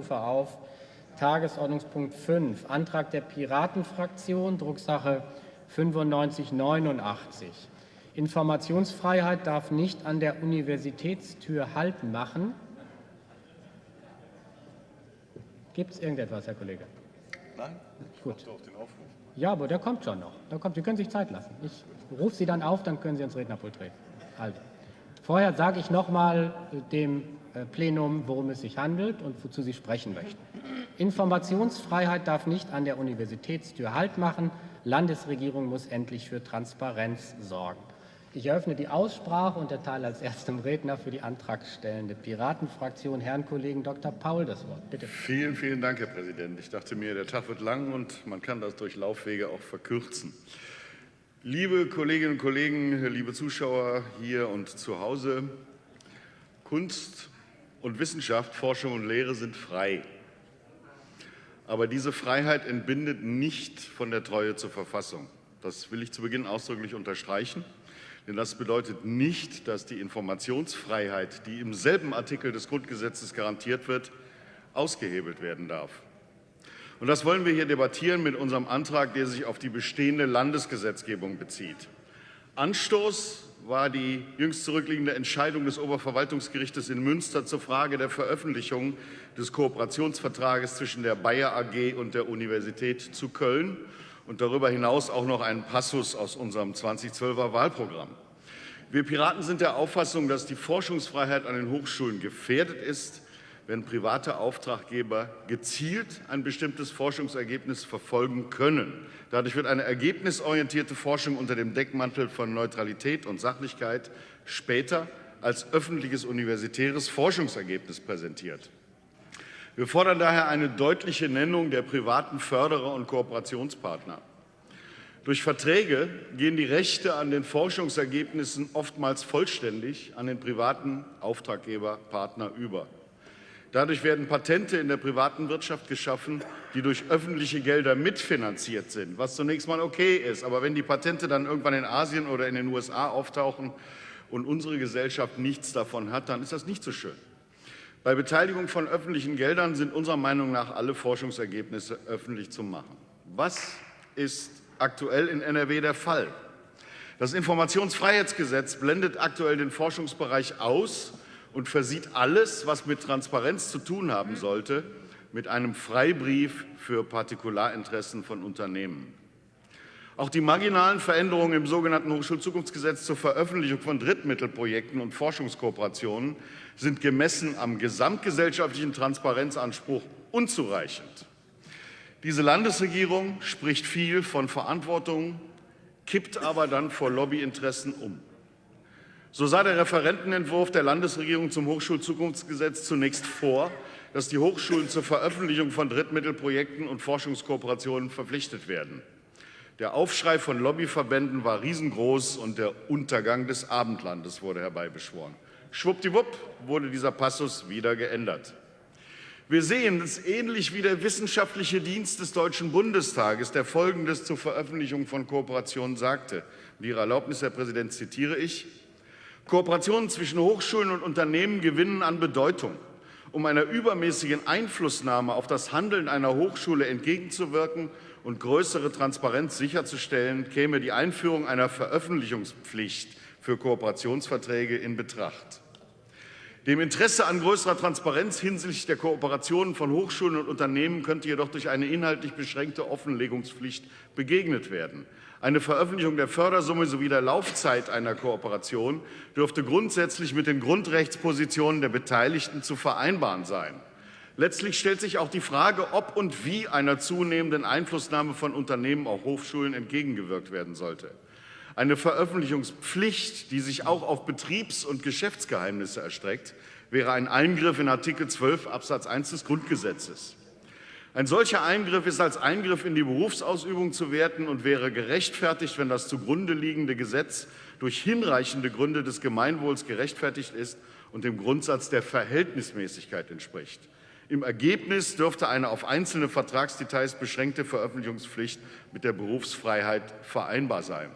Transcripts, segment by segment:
rufe auf Tagesordnungspunkt 5, Antrag der Piratenfraktion, Drucksache 9589. Informationsfreiheit darf nicht an der Universitätstür Halt machen. Gibt es irgendetwas, Herr Kollege? Nein, ich Gut. auf den Aufruf. Ja, aber der kommt schon noch. Der kommt. Sie können sich Zeit lassen. Ich rufe Sie dann auf, dann können Sie ins Rednerpult treten. Also, vorher sage ich noch mal dem äh, Plenum, worum es sich handelt und wozu Sie sprechen möchten. Informationsfreiheit darf nicht an der Universitätstür Halt machen. Landesregierung muss endlich für Transparenz sorgen. Ich eröffne die Aussprache und erteile als erstem Redner für die antragstellende Piratenfraktion Herrn Kollegen Dr. Paul das Wort. Bitte. Vielen, vielen Dank, Herr Präsident. Ich dachte mir, der Tag wird lang und man kann das durch Laufwege auch verkürzen. Liebe Kolleginnen und Kollegen, liebe Zuschauer hier und zu Hause, Kunst und Wissenschaft, Forschung und Lehre sind frei. Aber diese Freiheit entbindet nicht von der Treue zur Verfassung. Das will ich zu Beginn ausdrücklich unterstreichen. Denn das bedeutet nicht, dass die Informationsfreiheit, die im selben Artikel des Grundgesetzes garantiert wird, ausgehebelt werden darf. Und das wollen wir hier debattieren mit unserem Antrag, der sich auf die bestehende Landesgesetzgebung bezieht. Anstoß war die jüngst zurückliegende Entscheidung des Oberverwaltungsgerichtes in Münster zur Frage der Veröffentlichung des Kooperationsvertrages zwischen der Bayer AG und der Universität zu Köln und darüber hinaus auch noch einen Passus aus unserem 2012er Wahlprogramm. Wir Piraten sind der Auffassung, dass die Forschungsfreiheit an den Hochschulen gefährdet ist, wenn private Auftraggeber gezielt ein bestimmtes Forschungsergebnis verfolgen können. Dadurch wird eine ergebnisorientierte Forschung unter dem Deckmantel von Neutralität und Sachlichkeit später als öffentliches universitäres Forschungsergebnis präsentiert. Wir fordern daher eine deutliche Nennung der privaten Förderer und Kooperationspartner. Durch Verträge gehen die Rechte an den Forschungsergebnissen oftmals vollständig an den privaten Auftraggeberpartner über. Dadurch werden Patente in der privaten Wirtschaft geschaffen, die durch öffentliche Gelder mitfinanziert sind, was zunächst mal okay ist. Aber wenn die Patente dann irgendwann in Asien oder in den USA auftauchen und unsere Gesellschaft nichts davon hat, dann ist das nicht so schön. Bei Beteiligung von öffentlichen Geldern sind unserer Meinung nach alle Forschungsergebnisse öffentlich zu machen. Was ist aktuell in NRW der Fall? Das Informationsfreiheitsgesetz blendet aktuell den Forschungsbereich aus und versieht alles, was mit Transparenz zu tun haben sollte, mit einem Freibrief für Partikularinteressen von Unternehmen. Auch die marginalen Veränderungen im sogenannten Hochschulzukunftsgesetz zur Veröffentlichung von Drittmittelprojekten und Forschungskooperationen sind gemessen am gesamtgesellschaftlichen Transparenzanspruch unzureichend. Diese Landesregierung spricht viel von Verantwortung, kippt aber dann vor Lobbyinteressen um. So sah der Referentenentwurf der Landesregierung zum Hochschulzukunftsgesetz zunächst vor, dass die Hochschulen zur Veröffentlichung von Drittmittelprojekten und Forschungskooperationen verpflichtet werden. Der Aufschrei von Lobbyverbänden war riesengroß und der Untergang des Abendlandes wurde herbeibeschworen. Schwuppdiwupp wurde dieser Passus wieder geändert. Wir sehen es ähnlich wie der wissenschaftliche Dienst des Deutschen Bundestages, der Folgendes zur Veröffentlichung von Kooperationen sagte. Mit Ihrer Erlaubnis, Herr Präsident, zitiere ich. Kooperationen zwischen Hochschulen und Unternehmen gewinnen an Bedeutung. Um einer übermäßigen Einflussnahme auf das Handeln einer Hochschule entgegenzuwirken und größere Transparenz sicherzustellen, käme die Einführung einer Veröffentlichungspflicht für Kooperationsverträge in Betracht. Dem Interesse an größerer Transparenz hinsichtlich der Kooperationen von Hochschulen und Unternehmen könnte jedoch durch eine inhaltlich beschränkte Offenlegungspflicht begegnet werden. Eine Veröffentlichung der Fördersumme sowie der Laufzeit einer Kooperation dürfte grundsätzlich mit den Grundrechtspositionen der Beteiligten zu vereinbaren sein. Letztlich stellt sich auch die Frage, ob und wie einer zunehmenden Einflussnahme von Unternehmen auf Hochschulen entgegengewirkt werden sollte. Eine Veröffentlichungspflicht, die sich auch auf Betriebs- und Geschäftsgeheimnisse erstreckt, wäre ein Eingriff in Artikel 12 Absatz 1 des Grundgesetzes. Ein solcher Eingriff ist als Eingriff in die Berufsausübung zu werten und wäre gerechtfertigt, wenn das zugrunde liegende Gesetz durch hinreichende Gründe des Gemeinwohls gerechtfertigt ist und dem Grundsatz der Verhältnismäßigkeit entspricht. Im Ergebnis dürfte eine auf einzelne Vertragsdetails beschränkte Veröffentlichungspflicht mit der Berufsfreiheit vereinbar sein.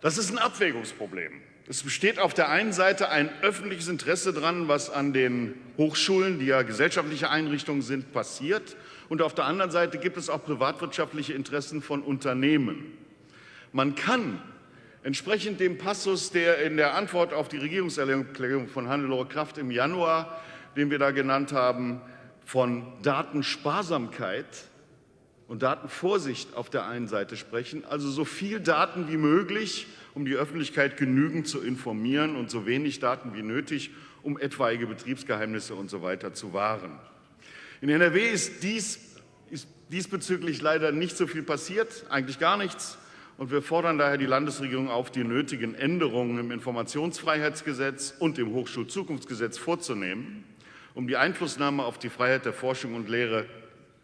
Das ist ein Abwägungsproblem. Es besteht auf der einen Seite ein öffentliches Interesse daran, was an den Hochschulen, die ja gesellschaftliche Einrichtungen sind, passiert. Und auf der anderen Seite gibt es auch privatwirtschaftliche Interessen von Unternehmen. Man kann entsprechend dem Passus, der in der Antwort auf die Regierungserklärung von Hannelore Kraft im Januar, den wir da genannt haben, von Datensparsamkeit und Datenvorsicht auf der einen Seite sprechen, also so viel Daten wie möglich, um die Öffentlichkeit genügend zu informieren und so wenig Daten wie nötig, um etwaige Betriebsgeheimnisse und so weiter zu wahren. In NRW ist, dies, ist diesbezüglich leider nicht so viel passiert, eigentlich gar nichts. Und wir fordern daher die Landesregierung auf, die nötigen Änderungen im Informationsfreiheitsgesetz und im Hochschulzukunftsgesetz vorzunehmen, um die Einflussnahme auf die Freiheit der Forschung und Lehre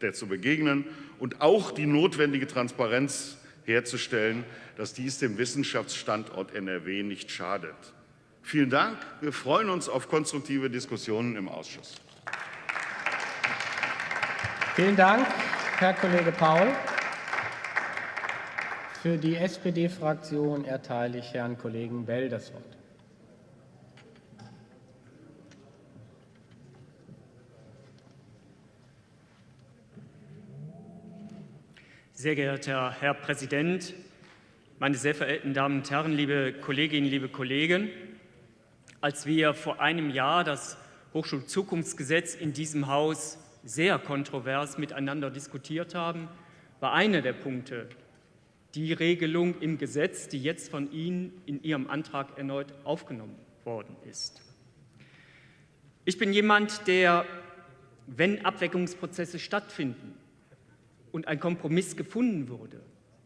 der zu begegnen und auch die notwendige Transparenz herzustellen, dass dies dem Wissenschaftsstandort NRW nicht schadet. Vielen Dank. Wir freuen uns auf konstruktive Diskussionen im Ausschuss. Vielen Dank, Herr Kollege Paul. Für die SPD-Fraktion erteile ich Herrn Kollegen Bell das Wort. Sehr geehrter Herr Präsident, meine sehr verehrten Damen und Herren, liebe Kolleginnen, liebe Kollegen! Als wir vor einem Jahr das Hochschulzukunftsgesetz in diesem Haus sehr kontrovers miteinander diskutiert haben, war einer der Punkte die Regelung im Gesetz, die jetzt von Ihnen in Ihrem Antrag erneut aufgenommen worden ist. Ich bin jemand, der, wenn Abweckungsprozesse stattfinden, und ein Kompromiss gefunden wurde,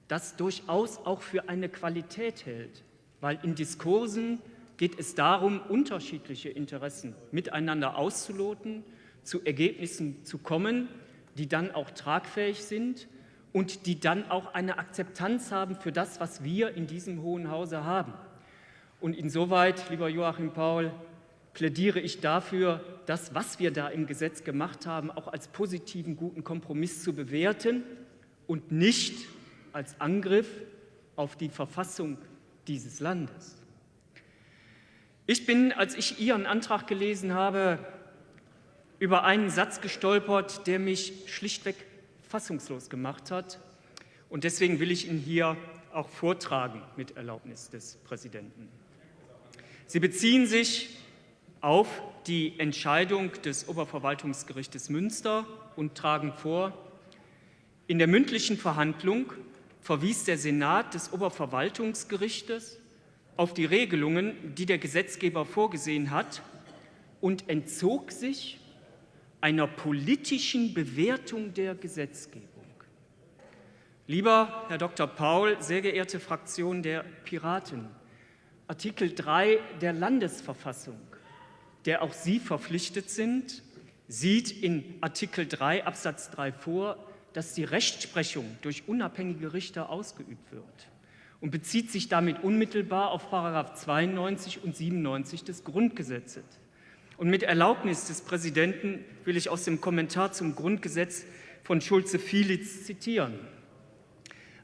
das durchaus auch für eine Qualität hält, weil in Diskursen geht es darum, unterschiedliche Interessen miteinander auszuloten, zu Ergebnissen zu kommen, die dann auch tragfähig sind und die dann auch eine Akzeptanz haben für das, was wir in diesem Hohen Hause haben. Und insoweit, lieber Joachim Paul, plädiere ich dafür, das, was wir da im Gesetz gemacht haben, auch als positiven, guten Kompromiss zu bewerten und nicht als Angriff auf die Verfassung dieses Landes. Ich bin, als ich Ihren Antrag gelesen habe, über einen Satz gestolpert, der mich schlichtweg fassungslos gemacht hat. Und deswegen will ich ihn hier auch vortragen mit Erlaubnis des Präsidenten. Sie beziehen sich auf die Entscheidung des Oberverwaltungsgerichtes Münster und tragen vor, in der mündlichen Verhandlung verwies der Senat des Oberverwaltungsgerichtes auf die Regelungen, die der Gesetzgeber vorgesehen hat und entzog sich einer politischen Bewertung der Gesetzgebung. Lieber Herr Dr. Paul, sehr geehrte Fraktion der Piraten, Artikel 3 der Landesverfassung der auch Sie verpflichtet sind, sieht in Artikel 3 Absatz 3 vor, dass die Rechtsprechung durch unabhängige Richter ausgeübt wird und bezieht sich damit unmittelbar auf § 92 und 97 des Grundgesetzes. Und mit Erlaubnis des Präsidenten will ich aus dem Kommentar zum Grundgesetz von Schulze-Fielitz zitieren.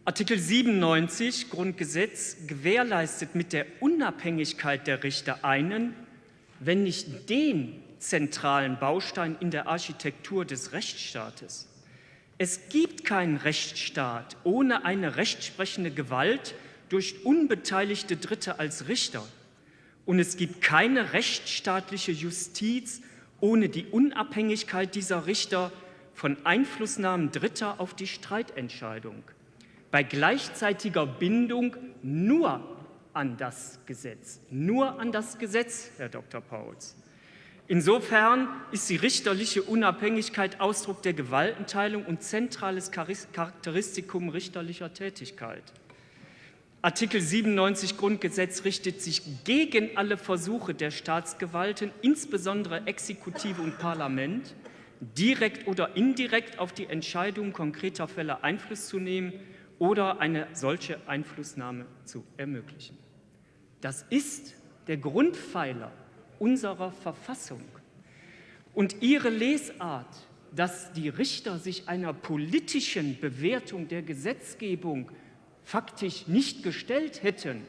Artikel 97 Grundgesetz gewährleistet mit der Unabhängigkeit der Richter einen wenn nicht den zentralen Baustein in der Architektur des Rechtsstaates. Es gibt keinen Rechtsstaat ohne eine rechtsprechende Gewalt durch unbeteiligte Dritte als Richter. Und es gibt keine rechtsstaatliche Justiz ohne die Unabhängigkeit dieser Richter von Einflussnahmen Dritter auf die Streitentscheidung. Bei gleichzeitiger Bindung nur an das Gesetz, nur an das Gesetz, Herr Dr. Pauls. Insofern ist die richterliche Unabhängigkeit Ausdruck der Gewaltenteilung und zentrales Charakteristikum richterlicher Tätigkeit. Artikel 97 Grundgesetz richtet sich gegen alle Versuche der Staatsgewalten, insbesondere Exekutive und Parlament, direkt oder indirekt auf die Entscheidung konkreter Fälle Einfluss zu nehmen oder eine solche Einflussnahme zu ermöglichen. Das ist der Grundpfeiler unserer Verfassung. Und ihre Lesart, dass die Richter sich einer politischen Bewertung der Gesetzgebung faktisch nicht gestellt hätten,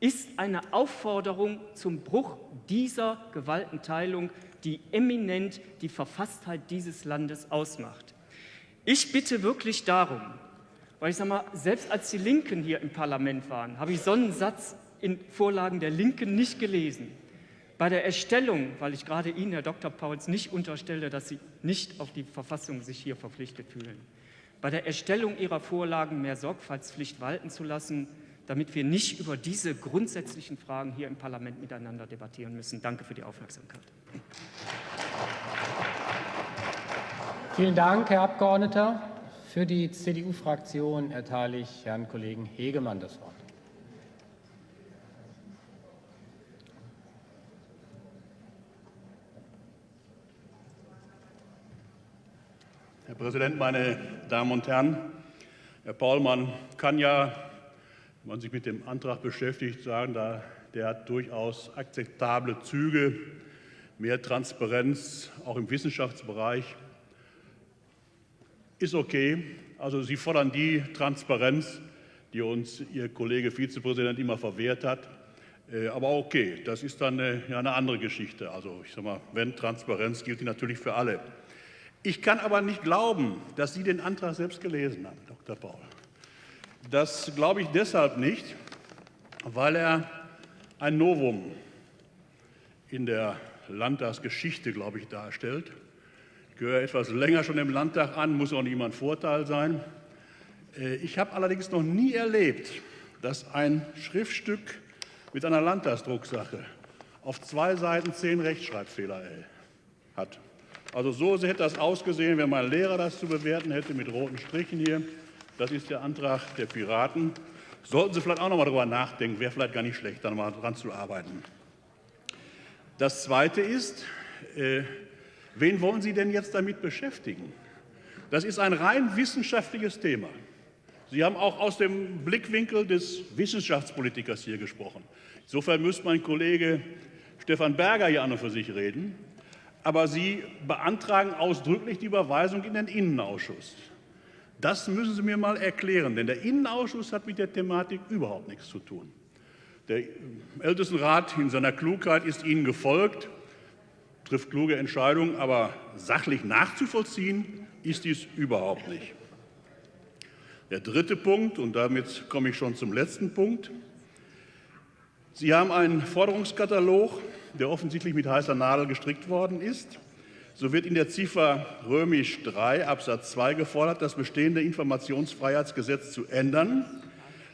ist eine Aufforderung zum Bruch dieser Gewaltenteilung, die eminent die Verfasstheit dieses Landes ausmacht. Ich bitte wirklich darum, weil ich sage mal, selbst als die Linken hier im Parlament waren, habe ich so einen Satz in Vorlagen der Linken nicht gelesen. Bei der Erstellung, weil ich gerade Ihnen, Herr Dr. Pauls, nicht unterstelle, dass Sie nicht auf die Verfassung sich hier verpflichtet fühlen, bei der Erstellung Ihrer Vorlagen mehr Sorgfaltspflicht walten zu lassen, damit wir nicht über diese grundsätzlichen Fragen hier im Parlament miteinander debattieren müssen. Danke für die Aufmerksamkeit. Vielen Dank, Herr Abgeordneter. Für die CDU-Fraktion erteile ich Herrn Kollegen Hegemann das Wort. Präsident, meine Damen und Herren! Herr Paul, man kann ja, wenn man sich mit dem Antrag beschäftigt, sagen, der hat durchaus akzeptable Züge, mehr Transparenz auch im Wissenschaftsbereich ist okay. Also Sie fordern die Transparenz, die uns Ihr Kollege Vizepräsident immer verwehrt hat. Äh, aber okay, das ist dann eine, ja, eine andere Geschichte. Also ich sage mal, wenn Transparenz gilt die natürlich für alle. Ich kann aber nicht glauben, dass Sie den Antrag selbst gelesen haben, Dr. Paul. Das glaube ich deshalb nicht, weil er ein Novum in der Landtagsgeschichte, glaube ich, darstellt. Ich gehöre etwas länger schon im Landtag an, muss auch ein Vorteil sein. Äh, ich habe allerdings noch nie erlebt, dass ein Schriftstück mit einer Landtagsdrucksache auf zwei Seiten zehn Rechtschreibfehler hat. Also so hätte das ausgesehen, wenn mein Lehrer das zu bewerten hätte mit roten Strichen hier. Das ist der Antrag der Piraten. Sollten Sie vielleicht auch noch mal darüber nachdenken, wäre vielleicht gar nicht schlecht, da mal dran zu arbeiten. Das Zweite ist, äh, wen wollen Sie denn jetzt damit beschäftigen? Das ist ein rein wissenschaftliches Thema. Sie haben auch aus dem Blickwinkel des Wissenschaftspolitikers hier gesprochen. Insofern müsste mein Kollege Stefan Berger hier an und für sich reden aber Sie beantragen ausdrücklich die Überweisung in den Innenausschuss. Das müssen Sie mir mal erklären, denn der Innenausschuss hat mit der Thematik überhaupt nichts zu tun. Der Ältestenrat in seiner Klugheit ist Ihnen gefolgt, trifft kluge Entscheidungen, aber sachlich nachzuvollziehen ist dies überhaupt nicht. Der dritte Punkt, und damit komme ich schon zum letzten Punkt. Sie haben einen Forderungskatalog der offensichtlich mit heißer Nadel gestrickt worden ist. So wird in der Ziffer römisch 3 Absatz 2 gefordert, das bestehende Informationsfreiheitsgesetz zu ändern,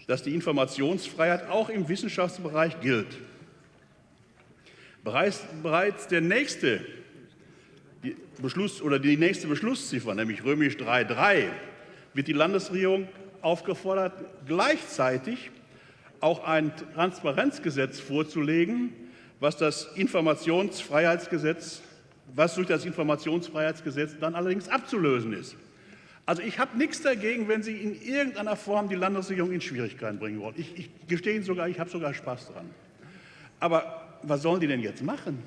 dass die Informationsfreiheit auch im Wissenschaftsbereich gilt. Bereits, bereits der nächste Beschluss oder die nächste Beschlussziffer, nämlich römisch 3.3, wird die Landesregierung aufgefordert, gleichzeitig auch ein Transparenzgesetz vorzulegen, was das Informationsfreiheitsgesetz, was durch das Informationsfreiheitsgesetz dann allerdings abzulösen ist. Also ich habe nichts dagegen, wenn Sie in irgendeiner Form die Landesregierung in Schwierigkeiten bringen wollen. Ich, ich gestehe Ihnen sogar, ich habe sogar Spaß dran. Aber was sollen die denn jetzt machen?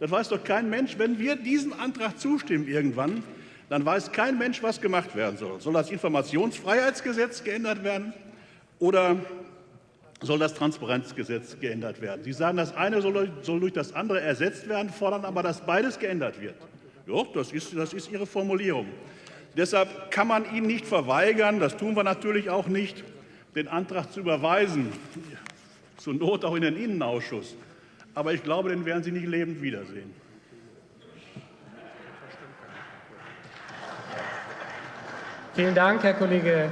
Das weiß doch kein Mensch. Wenn wir diesem Antrag zustimmen irgendwann, dann weiß kein Mensch, was gemacht werden soll. Soll das Informationsfreiheitsgesetz geändert werden oder soll das Transparenzgesetz geändert werden. Sie sagen, das eine soll, durch das andere ersetzt werden, fordern aber, dass beides geändert wird. Ja, das ist, das ist Ihre Formulierung. Deshalb kann man Ihnen nicht verweigern, das tun wir natürlich auch nicht, den Antrag zu überweisen, zur Not auch in den Innenausschuss. Aber ich glaube, den werden Sie nicht lebend wiedersehen. Vielen Dank, Herr Kollege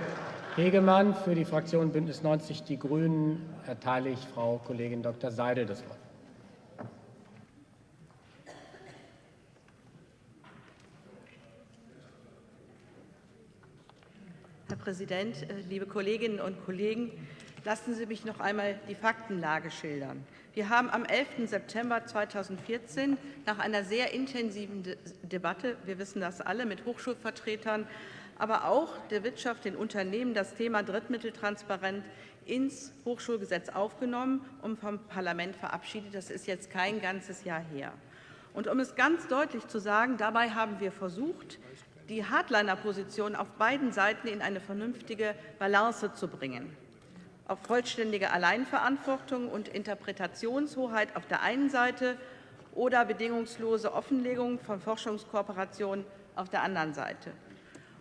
Hegemann. Für die Fraktion Bündnis 90 Die Grünen erteile ich Frau Kollegin Dr. Seidel das Wort. Herr Präsident, äh, liebe Kolleginnen und Kollegen! Lassen Sie mich noch einmal die Faktenlage schildern. Wir haben am 11. September 2014 nach einer sehr intensiven Debatte, wir wissen das alle, mit Hochschulvertretern aber auch der Wirtschaft, den Unternehmen das Thema Drittmitteltransparenz ins Hochschulgesetz aufgenommen und vom Parlament verabschiedet. Das ist jetzt kein ganzes Jahr her. Und um es ganz deutlich zu sagen, dabei haben wir versucht, die Hardliner-Position auf beiden Seiten in eine vernünftige Balance zu bringen. auf vollständige Alleinverantwortung und Interpretationshoheit auf der einen Seite oder bedingungslose Offenlegung von Forschungskooperationen auf der anderen Seite.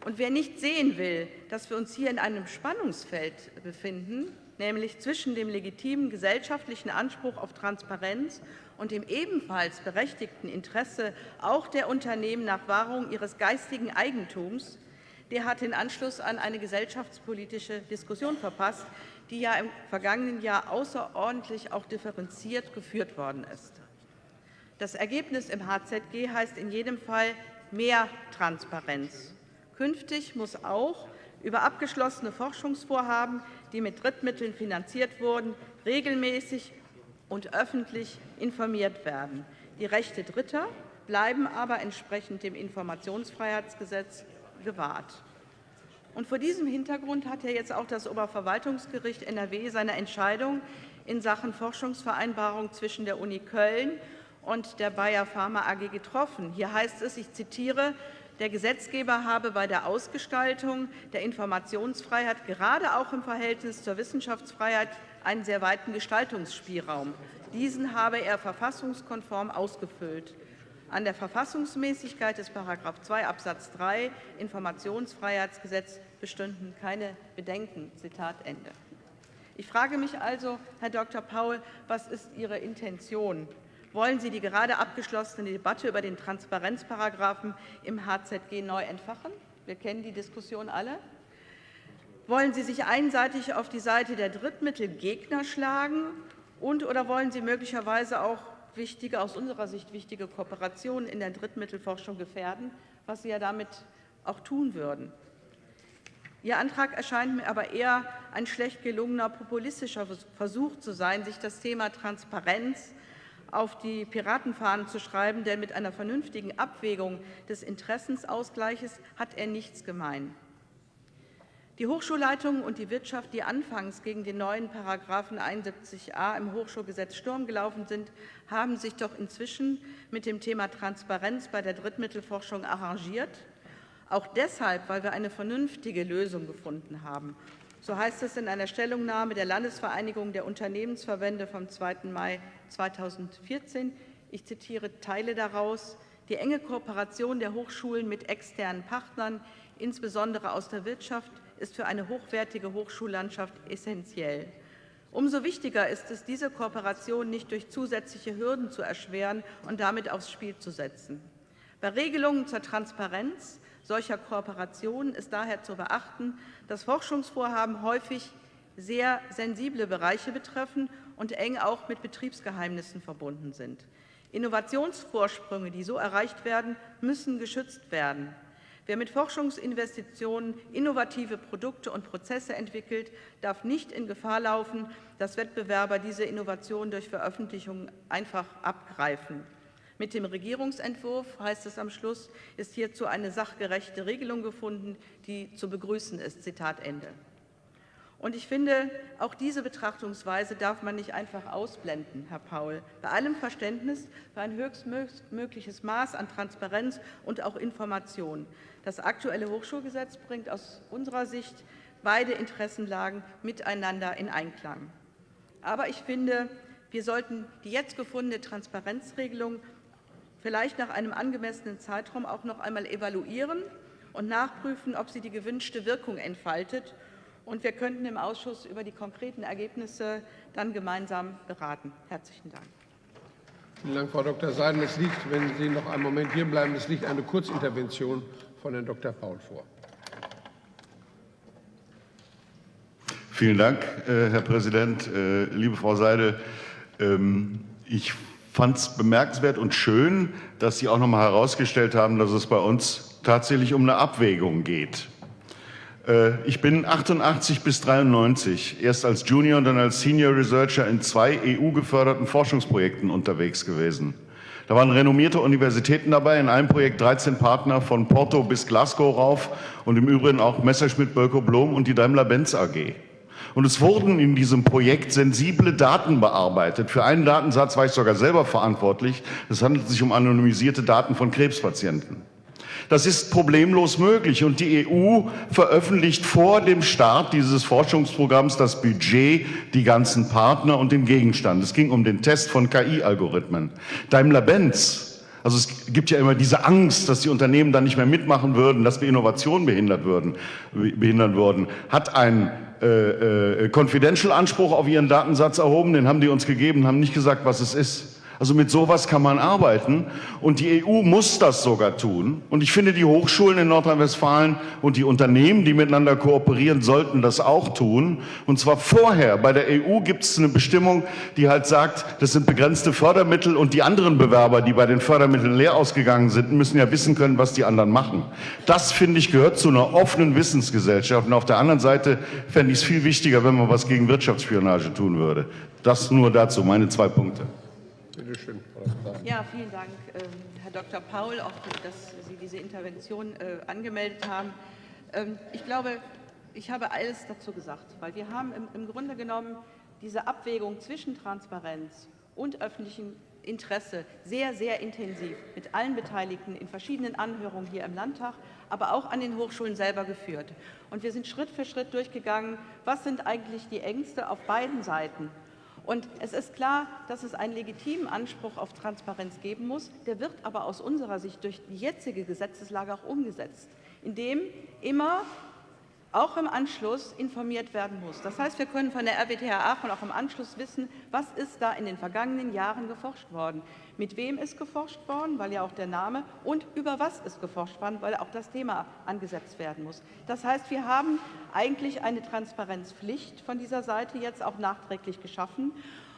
Und wer nicht sehen will, dass wir uns hier in einem Spannungsfeld befinden, nämlich zwischen dem legitimen gesellschaftlichen Anspruch auf Transparenz und dem ebenfalls berechtigten Interesse auch der Unternehmen nach Wahrung ihres geistigen Eigentums, der hat den Anschluss an eine gesellschaftspolitische Diskussion verpasst, die ja im vergangenen Jahr außerordentlich auch differenziert geführt worden ist. Das Ergebnis im HZG heißt in jedem Fall mehr Transparenz. Künftig muss auch über abgeschlossene Forschungsvorhaben, die mit Drittmitteln finanziert wurden, regelmäßig und öffentlich informiert werden. Die Rechte Dritter bleiben aber entsprechend dem Informationsfreiheitsgesetz gewahrt. Und vor diesem Hintergrund hat ja jetzt auch das Oberverwaltungsgericht NRW seine Entscheidung in Sachen Forschungsvereinbarung zwischen der Uni Köln und der Bayer Pharma AG getroffen. Hier heißt es, ich zitiere, der Gesetzgeber habe bei der Ausgestaltung der Informationsfreiheit gerade auch im Verhältnis zur Wissenschaftsfreiheit einen sehr weiten Gestaltungsspielraum. Diesen habe er verfassungskonform ausgefüllt. An der Verfassungsmäßigkeit des § 2 Absatz 3 Informationsfreiheitsgesetz bestünden keine Bedenken. Zitat Ende. Ich frage mich also, Herr Dr. Paul, was ist Ihre Intention? Wollen Sie die gerade abgeschlossene Debatte über den Transparenzparagraphen im HZG neu entfachen? Wir kennen die Diskussion alle. Wollen Sie sich einseitig auf die Seite der Drittmittelgegner schlagen und oder wollen Sie möglicherweise auch wichtige, aus unserer Sicht wichtige Kooperationen in der Drittmittelforschung gefährden, was Sie ja damit auch tun würden. Ihr Antrag erscheint mir aber eher ein schlecht gelungener populistischer Versuch zu sein, sich das Thema Transparenz auf die Piratenfahnen zu schreiben, denn mit einer vernünftigen Abwägung des Interessensausgleiches hat er nichts gemein. Die Hochschulleitungen und die Wirtschaft, die anfangs gegen den neuen Paragraphen 71a im Hochschulgesetz Sturm gelaufen sind, haben sich doch inzwischen mit dem Thema Transparenz bei der Drittmittelforschung arrangiert. Auch deshalb, weil wir eine vernünftige Lösung gefunden haben. So heißt es in einer Stellungnahme der Landesvereinigung der Unternehmensverbände vom 2. Mai 2014. Ich zitiere Teile daraus. Die enge Kooperation der Hochschulen mit externen Partnern, insbesondere aus der Wirtschaft, ist für eine hochwertige Hochschullandschaft essentiell. Umso wichtiger ist es, diese Kooperation nicht durch zusätzliche Hürden zu erschweren und damit aufs Spiel zu setzen. Bei Regelungen zur Transparenz solcher Kooperationen ist daher zu beachten, dass Forschungsvorhaben häufig sehr sensible Bereiche betreffen und eng auch mit Betriebsgeheimnissen verbunden sind. Innovationsvorsprünge, die so erreicht werden, müssen geschützt werden. Wer mit Forschungsinvestitionen innovative Produkte und Prozesse entwickelt, darf nicht in Gefahr laufen, dass Wettbewerber diese Innovationen durch Veröffentlichungen einfach abgreifen. Mit dem Regierungsentwurf, heißt es am Schluss, ist hierzu eine sachgerechte Regelung gefunden, die zu begrüßen ist. Zitat Ende. Und ich finde, auch diese Betrachtungsweise darf man nicht einfach ausblenden, Herr Paul. Bei allem Verständnis für ein höchstmögliches Maß an Transparenz und auch Information. Das aktuelle Hochschulgesetz bringt aus unserer Sicht beide Interessenlagen miteinander in Einklang. Aber ich finde, wir sollten die jetzt gefundene Transparenzregelung vielleicht nach einem angemessenen Zeitraum auch noch einmal evaluieren und nachprüfen, ob sie die gewünschte Wirkung entfaltet und wir könnten im Ausschuss über die konkreten Ergebnisse dann gemeinsam beraten. Herzlichen Dank. Vielen Dank, Frau Dr. Seiden. Es liegt, wenn Sie noch einen Moment hier bleiben, es liegt eine Kurzintervention von Herrn Dr. Paul vor. Vielen Dank, äh, Herr Präsident. Äh, liebe Frau Seidel, ähm, ich fand es bemerkenswert und schön, dass Sie auch noch mal herausgestellt haben, dass es bei uns tatsächlich um eine Abwägung geht. Äh, ich bin 88 bis 93 erst als Junior und dann als Senior Researcher in zwei EU-geförderten Forschungsprojekten unterwegs gewesen. Da waren renommierte Universitäten dabei, in einem Projekt 13 Partner von Porto bis Glasgow rauf und im Übrigen auch Messerschmitt, Bölko, Blom und die Daimler-Benz AG. Und es wurden in diesem Projekt sensible Daten bearbeitet. Für einen Datensatz war ich sogar selber verantwortlich. Es handelt sich um anonymisierte Daten von Krebspatienten. Das ist problemlos möglich und die EU veröffentlicht vor dem Start dieses Forschungsprogramms das Budget, die ganzen Partner und den Gegenstand. Es ging um den Test von KI-Algorithmen. Daimler-Benz also es gibt ja immer diese Angst, dass die Unternehmen dann nicht mehr mitmachen würden, dass wir Innovationen behindert würden, behindern würden, hat einen äh, äh, Confidential-Anspruch auf ihren Datensatz erhoben, den haben die uns gegeben, haben nicht gesagt, was es ist. Also mit sowas kann man arbeiten und die EU muss das sogar tun. Und ich finde, die Hochschulen in Nordrhein-Westfalen und die Unternehmen, die miteinander kooperieren, sollten das auch tun. Und zwar vorher. Bei der EU gibt es eine Bestimmung, die halt sagt, das sind begrenzte Fördermittel und die anderen Bewerber, die bei den Fördermitteln leer ausgegangen sind, müssen ja wissen können, was die anderen machen. Das, finde ich, gehört zu einer offenen Wissensgesellschaft. Und auf der anderen Seite fände ich es viel wichtiger, wenn man was gegen Wirtschaftsspionage tun würde. Das nur dazu, meine zwei Punkte. Bitte schön, Ja, vielen Dank, ähm, Herr Dr. Paul, auch dass Sie diese Intervention äh, angemeldet haben. Ähm, ich glaube, ich habe alles dazu gesagt, weil wir haben im Grunde genommen diese Abwägung zwischen Transparenz und öffentlichem Interesse sehr, sehr intensiv mit allen Beteiligten in verschiedenen Anhörungen hier im Landtag, aber auch an den Hochschulen selber geführt. Und wir sind Schritt für Schritt durchgegangen, was sind eigentlich die Ängste auf beiden Seiten und es ist klar, dass es einen legitimen Anspruch auf Transparenz geben muss. Der wird aber aus unserer Sicht durch die jetzige Gesetzeslage auch umgesetzt, indem immer auch im Anschluss informiert werden muss. Das heißt, wir können von der RWTH Aachen auch im Anschluss wissen, was ist da in den vergangenen Jahren geforscht worden. Mit wem ist geforscht worden, weil ja auch der Name, und über was ist geforscht worden, weil auch das Thema angesetzt werden muss. Das heißt, wir haben eigentlich eine Transparenzpflicht von dieser Seite jetzt auch nachträglich geschaffen.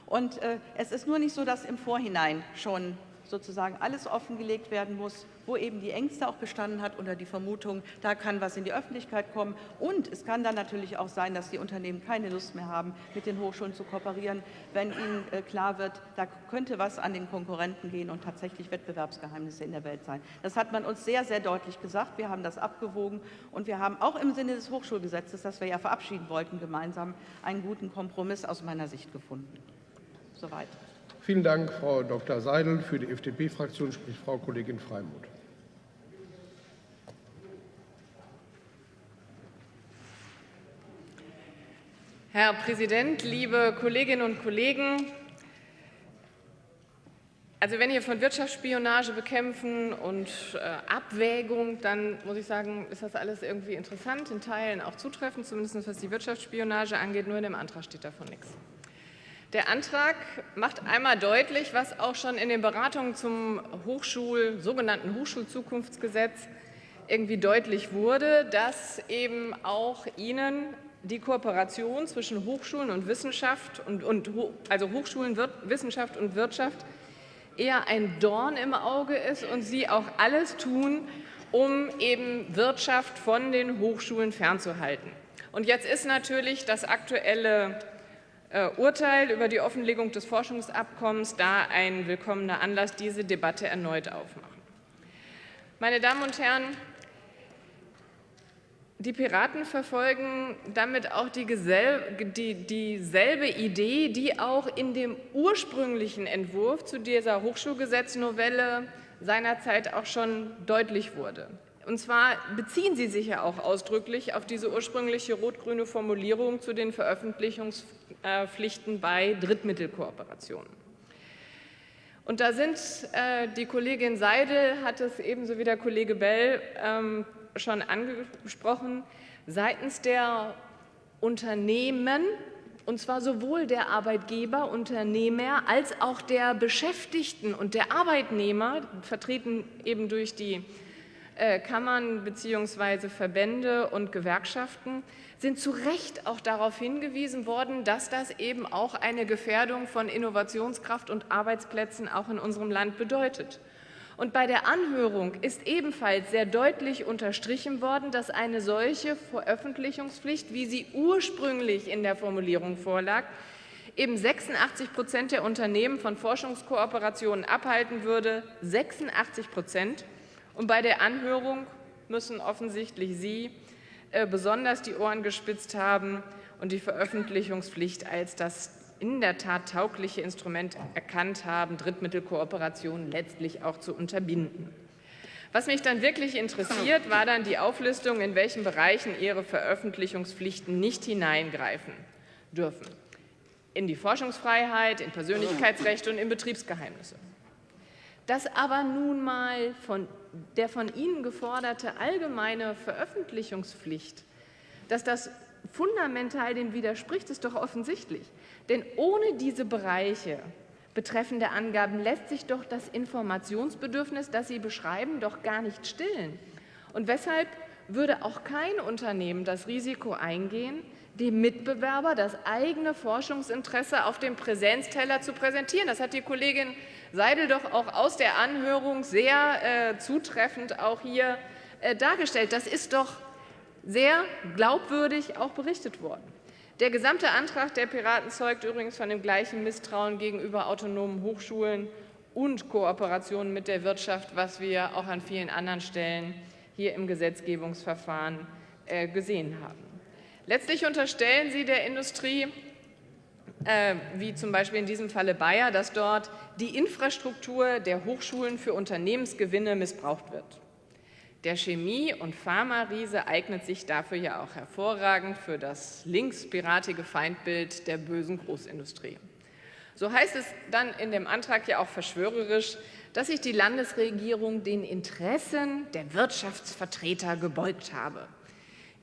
Und äh, es ist nur nicht so, dass im Vorhinein schon sozusagen alles offengelegt werden muss, wo eben die Ängste auch bestanden hat oder die Vermutung, da kann was in die Öffentlichkeit kommen. Und es kann dann natürlich auch sein, dass die Unternehmen keine Lust mehr haben, mit den Hochschulen zu kooperieren, wenn ihnen äh, klar wird, da könnte was an den Konkurrenten gehen und tatsächlich Wettbewerbsgeheimnisse in der Welt sein. Das hat man uns sehr, sehr deutlich gesagt. Wir haben das abgewogen und wir haben auch im Sinne des Hochschulgesetzes, das wir ja verabschieden wollten, gemeinsam einen guten Kompromiss aus meiner Sicht gefunden. Soweit. Vielen Dank, Frau Dr. Seidel. Für die FDP-Fraktion spricht Frau Kollegin Freimuth. Herr Präsident, liebe Kolleginnen und Kollegen! Also wenn hier von Wirtschaftsspionage bekämpfen und äh, Abwägung, dann muss ich sagen, ist das alles irgendwie interessant, in Teilen auch zutreffend, zumindest was die Wirtschaftsspionage angeht. Nur in dem Antrag steht davon nichts. Der Antrag macht einmal deutlich, was auch schon in den Beratungen zum Hochschul, sogenannten Hochschulzukunftsgesetz irgendwie deutlich wurde, dass eben auch Ihnen die Kooperation zwischen Hochschulen und Wissenschaft und, und also Hochschulen, Wissenschaft und Wirtschaft eher ein Dorn im Auge ist und Sie auch alles tun, um eben Wirtschaft von den Hochschulen fernzuhalten. Und jetzt ist natürlich das aktuelle Urteil über die Offenlegung des Forschungsabkommens da ein willkommener Anlass, diese Debatte erneut aufmachen. Meine Damen und Herren, die Piraten verfolgen damit auch die, die, dieselbe Idee, die auch in dem ursprünglichen Entwurf zu dieser Hochschulgesetznovelle seinerzeit auch schon deutlich wurde. Und zwar beziehen Sie sich ja auch ausdrücklich auf diese ursprüngliche rot-grüne Formulierung zu den Veröffentlichungspflichten bei Drittmittelkooperationen. Und da sind äh, die Kollegin Seidel, hat es ebenso wie der Kollege Bell ähm, schon angesprochen, seitens der Unternehmen, und zwar sowohl der Arbeitgeber, Unternehmer als auch der Beschäftigten und der Arbeitnehmer, vertreten eben durch die Kammern bzw. Verbände und Gewerkschaften sind zu Recht auch darauf hingewiesen worden, dass das eben auch eine Gefährdung von Innovationskraft und Arbeitsplätzen auch in unserem Land bedeutet. Und bei der Anhörung ist ebenfalls sehr deutlich unterstrichen worden, dass eine solche Veröffentlichungspflicht, wie sie ursprünglich in der Formulierung vorlag, eben 86 Prozent der Unternehmen von Forschungskooperationen abhalten würde. 86 Prozent. Und bei der Anhörung müssen offensichtlich Sie äh, besonders die Ohren gespitzt haben und die Veröffentlichungspflicht als das in der Tat taugliche Instrument erkannt haben, Drittmittelkooperationen letztlich auch zu unterbinden. Was mich dann wirklich interessiert, war dann die Auflistung, in welchen Bereichen Ihre Veröffentlichungspflichten nicht hineingreifen dürfen. In die Forschungsfreiheit, in Persönlichkeitsrechte und in Betriebsgeheimnisse. Dass aber nun mal von der von Ihnen geforderte allgemeine Veröffentlichungspflicht, dass das fundamental dem widerspricht, ist doch offensichtlich. Denn ohne diese Bereiche betreffende Angaben lässt sich doch das Informationsbedürfnis, das Sie beschreiben, doch gar nicht stillen. Und weshalb würde auch kein Unternehmen das Risiko eingehen, dem Mitbewerber das eigene Forschungsinteresse auf dem Präsenzteller zu präsentieren. Das hat die Kollegin Seidel doch auch aus der Anhörung sehr äh, zutreffend auch hier äh, dargestellt. Das ist doch sehr glaubwürdig auch berichtet worden. Der gesamte Antrag der Piraten zeugt übrigens von dem gleichen Misstrauen gegenüber autonomen Hochschulen und Kooperationen mit der Wirtschaft, was wir auch an vielen anderen Stellen hier im Gesetzgebungsverfahren äh, gesehen haben. Letztlich unterstellen Sie der Industrie, äh, wie zum Beispiel in diesem Falle Bayer, dass dort die Infrastruktur der Hochschulen für Unternehmensgewinne missbraucht wird. Der Chemie- und Pharma-Riese eignet sich dafür ja auch hervorragend für das linkspiratige Feindbild der bösen Großindustrie. So heißt es dann in dem Antrag ja auch verschwörerisch, dass sich die Landesregierung den Interessen der Wirtschaftsvertreter gebeugt habe.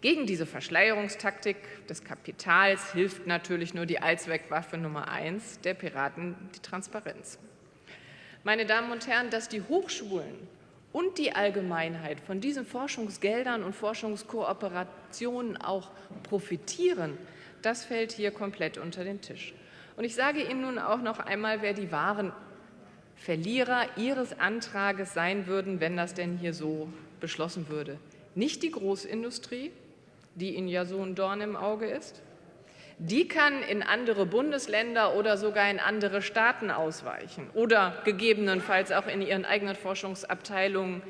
Gegen diese Verschleierungstaktik des Kapitals hilft natürlich nur die Allzweckwaffe Nummer eins der Piraten, die Transparenz. Meine Damen und Herren, dass die Hochschulen und die Allgemeinheit von diesen Forschungsgeldern und Forschungskooperationen auch profitieren, das fällt hier komplett unter den Tisch. Und ich sage Ihnen nun auch noch einmal, wer die wahren Verlierer Ihres Antrages sein würden, wenn das denn hier so beschlossen würde. Nicht die Großindustrie, die Ihnen ja so ein Dorn im Auge ist, die kann in andere Bundesländer oder sogar in andere Staaten ausweichen oder gegebenenfalls auch in ihren eigenen Forschungsabteilungen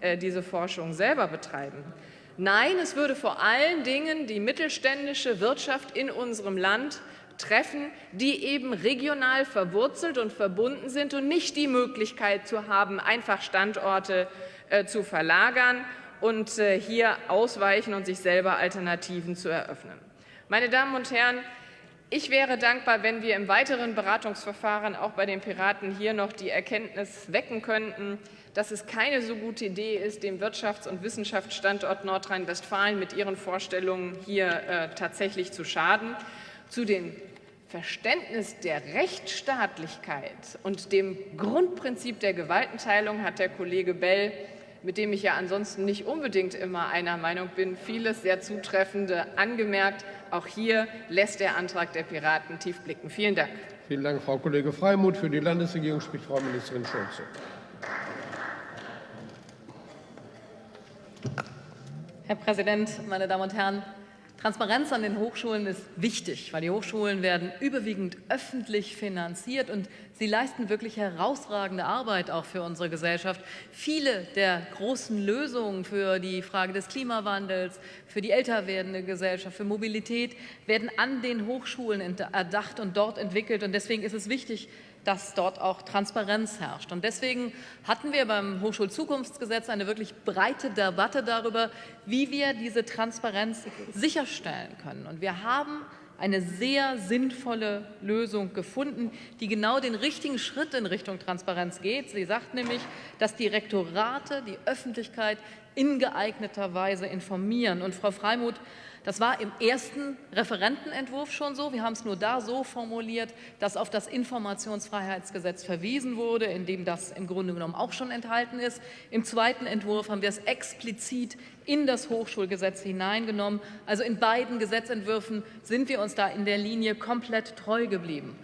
äh, diese Forschung selber betreiben. Nein, es würde vor allen Dingen die mittelständische Wirtschaft in unserem Land treffen, die eben regional verwurzelt und verbunden sind und nicht die Möglichkeit zu haben, einfach Standorte äh, zu verlagern und äh, hier ausweichen und sich selber Alternativen zu eröffnen. Meine Damen und Herren, ich wäre dankbar, wenn wir im weiteren Beratungsverfahren auch bei den Piraten hier noch die Erkenntnis wecken könnten, dass es keine so gute Idee ist, dem Wirtschafts- und Wissenschaftsstandort Nordrhein-Westfalen mit ihren Vorstellungen hier äh, tatsächlich zu schaden. Zu dem Verständnis der Rechtsstaatlichkeit und dem Grundprinzip der Gewaltenteilung hat der Kollege Bell mit dem ich ja ansonsten nicht unbedingt immer einer Meinung bin, vieles sehr Zutreffende angemerkt. Auch hier lässt der Antrag der Piraten tief blicken. Vielen Dank. Vielen Dank, Frau Kollege Freimuth. Für die Landesregierung spricht Frau Ministerin Schulze. Herr Präsident, meine Damen und Herren! Transparenz an den Hochschulen ist wichtig, weil die Hochschulen werden überwiegend öffentlich finanziert und sie leisten wirklich herausragende Arbeit auch für unsere Gesellschaft. Viele der großen Lösungen für die Frage des Klimawandels, für die älter werdende Gesellschaft, für Mobilität werden an den Hochschulen erdacht und dort entwickelt. Und deswegen ist es wichtig, dass dort auch Transparenz herrscht. Und deswegen hatten wir beim Hochschulzukunftsgesetz eine wirklich breite Debatte darüber, wie wir diese Transparenz sicherstellen können. Und wir haben eine sehr sinnvolle Lösung gefunden, die genau den richtigen Schritt in Richtung Transparenz geht. Sie sagt nämlich, dass die Rektorate die Öffentlichkeit in geeigneter Weise informieren. Und Frau Freimuth das war im ersten Referentenentwurf schon so. Wir haben es nur da so formuliert, dass auf das Informationsfreiheitsgesetz verwiesen wurde, in dem das im Grunde genommen auch schon enthalten ist. Im zweiten Entwurf haben wir es explizit in das Hochschulgesetz hineingenommen. Also in beiden Gesetzentwürfen sind wir uns da in der Linie komplett treu geblieben.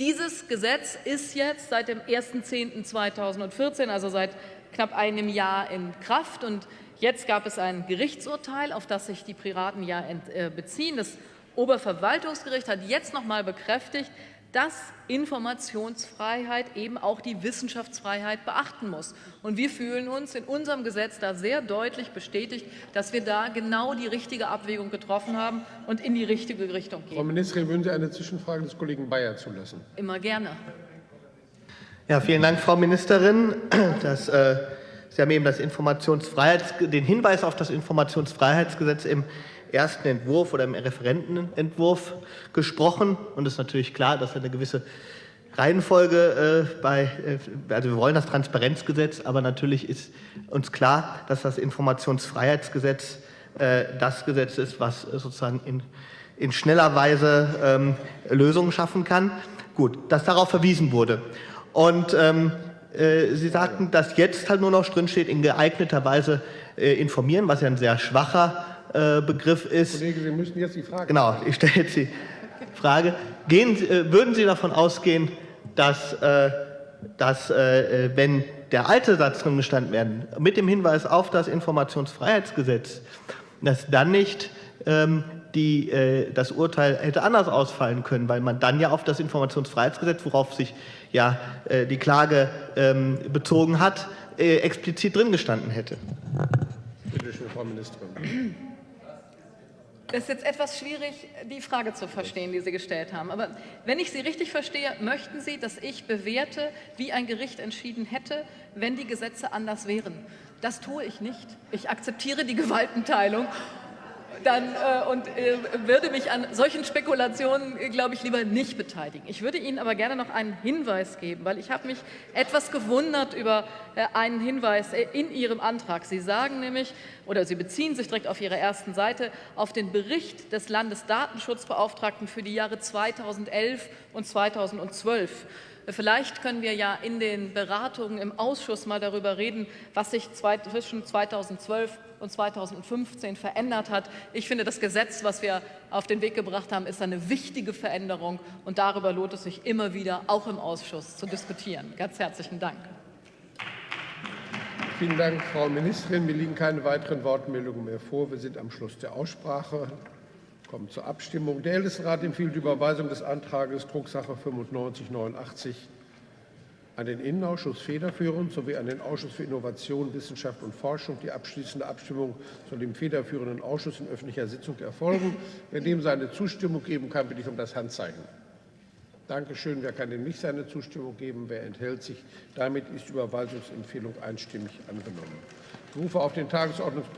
Dieses Gesetz ist jetzt seit dem 1.10.2014, also seit knapp einem Jahr in Kraft und Jetzt gab es ein Gerichtsurteil, auf das sich die Piraten ja äh, beziehen. Das Oberverwaltungsgericht hat jetzt noch mal bekräftigt, dass Informationsfreiheit eben auch die Wissenschaftsfreiheit beachten muss. Und wir fühlen uns in unserem Gesetz da sehr deutlich bestätigt, dass wir da genau die richtige Abwägung getroffen haben und in die richtige Richtung gehen. Frau Ministerin, würden Sie eine Zwischenfrage des Kollegen Bayer zulassen? Immer gerne. Ja, vielen Dank, Frau Ministerin. Das äh, Sie haben eben das Informationsfreiheits den Hinweis auf das Informationsfreiheitsgesetz im ersten Entwurf oder im Referentenentwurf gesprochen. Und es ist natürlich klar, dass eine gewisse Reihenfolge äh, bei, äh, also wir wollen das Transparenzgesetz, aber natürlich ist uns klar, dass das Informationsfreiheitsgesetz äh, das Gesetz ist, was sozusagen in, in schneller Weise ähm, Lösungen schaffen kann. Gut, dass darauf verwiesen wurde. Und ähm, äh, Sie sagten, dass jetzt halt nur noch drin steht, in geeigneter Weise äh, informieren, was ja ein sehr schwacher äh, Begriff ist. Kollege, Sie müssen jetzt die Frage. Genau, ich stelle jetzt die Frage. Gehen, äh, würden Sie davon ausgehen, dass, äh, dass wenn der alte Satz drin gestanden werden, mit dem Hinweis auf das Informationsfreiheitsgesetz, dass dann nicht ähm, die, äh, das Urteil hätte anders ausfallen können, weil man dann ja auf das Informationsfreiheitsgesetz, worauf sich ja äh, die Klage ähm, bezogen hat, äh, explizit drin gestanden hätte. Bitte schön, Frau Ministerin. Es ist jetzt etwas schwierig, die Frage zu verstehen, die Sie gestellt haben. Aber wenn ich Sie richtig verstehe, möchten Sie, dass ich bewerte, wie ein Gericht entschieden hätte, wenn die Gesetze anders wären. Das tue ich nicht. Ich akzeptiere die Gewaltenteilung dann, äh, und äh, würde mich an solchen Spekulationen, glaube ich, lieber nicht beteiligen. Ich würde Ihnen aber gerne noch einen Hinweis geben, weil ich habe mich etwas gewundert über äh, einen Hinweis äh, in Ihrem Antrag. Sie sagen nämlich, oder Sie beziehen sich direkt auf Ihrer ersten Seite auf den Bericht des Landesdatenschutzbeauftragten für die Jahre 2011 und 2012. Vielleicht können wir ja in den Beratungen im Ausschuss mal darüber reden, was sich zwischen 2012 und 2015 verändert hat. Ich finde, das Gesetz, was wir auf den Weg gebracht haben, ist eine wichtige Veränderung und darüber lohnt es sich immer wieder, auch im Ausschuss, zu diskutieren. Ganz herzlichen Dank. Vielen Dank, Frau Ministerin. Mir liegen keine weiteren Wortmeldungen mehr vor. Wir sind am Schluss der Aussprache. Kommen zur Abstimmung. Der Ältestenrat empfiehlt die Überweisung des Antrags Drucksache 9589 an den Innenausschuss federführend sowie an den Ausschuss für Innovation, Wissenschaft und Forschung. Die abschließende Abstimmung soll dem federführenden Ausschuss in öffentlicher Sitzung erfolgen. Wer dem seine Zustimmung geben kann, bitte ich um das Handzeichen. Danke schön. Wer kann dem nicht seine Zustimmung geben? Wer enthält sich? Damit ist die Überweisungsempfehlung einstimmig angenommen. Ich rufe auf den Tagesordnungspunkt